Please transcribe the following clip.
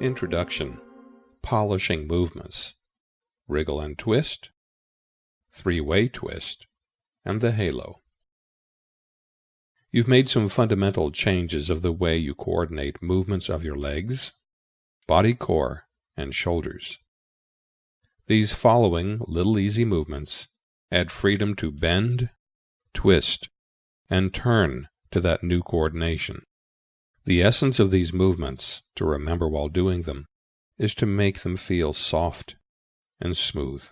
Introduction Polishing movements Wriggle and twist, Three way twist, and the halo. You've made some fundamental changes of the way you coordinate movements of your legs, body core, and shoulders. These following little easy movements add freedom to bend, twist, and turn to that new coordination. The essence of these movements, to remember while doing them, is to make them feel soft and smooth.